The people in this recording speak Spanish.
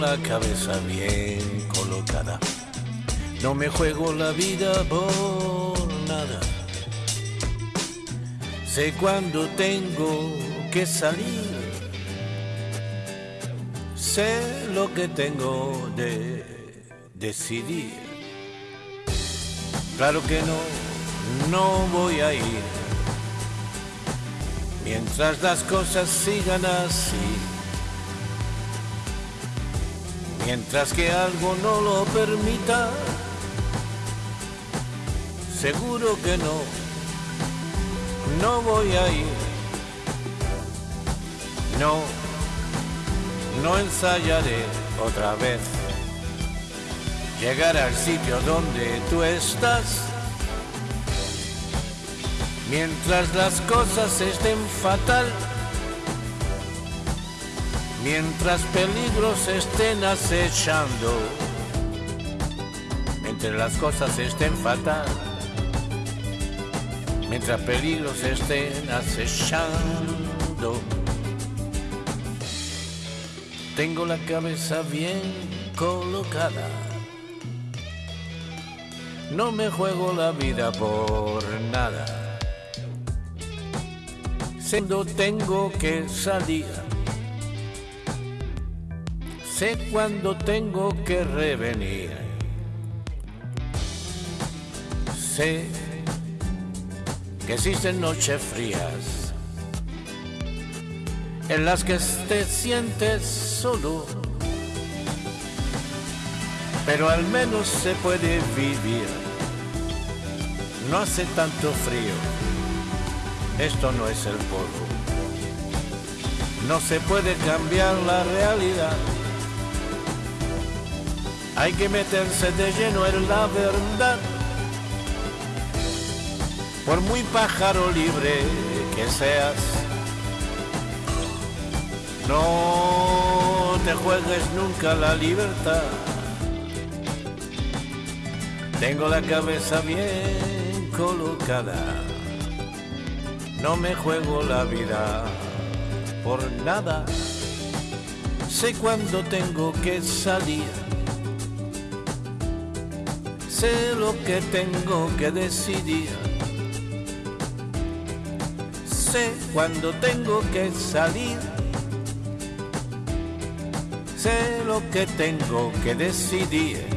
la cabeza bien colocada. No me juego la vida por nada. Sé cuándo tengo que salir. Sé lo que tengo de decidir. Claro que no, no voy a ir. Mientras las cosas sigan así. Mientras que algo no lo permita. Seguro que no, no voy a ir. No, no ensayaré otra vez. Llegar al sitio donde tú estás. Mientras las cosas estén fatal. Mientras peligros estén acechando. Mientras las cosas estén fatal mientras peligros estén acechando. Tengo la cabeza bien colocada. No me juego la vida por nada. Siendo tengo que salir. Sé cuándo tengo que revenir. Sé que existen noches frías en las que te sientes solo, pero al menos se puede vivir. No hace tanto frío, esto no es el polvo. No se puede cambiar la realidad. Hay que meterse de lleno en la verdad por muy pájaro libre que seas, no te juegues nunca la libertad. Tengo la cabeza bien colocada, no me juego la vida por nada. Sé cuándo tengo que salir, sé lo que tengo que decidir sé cuando tengo que salir. Sé lo que tengo que decidir.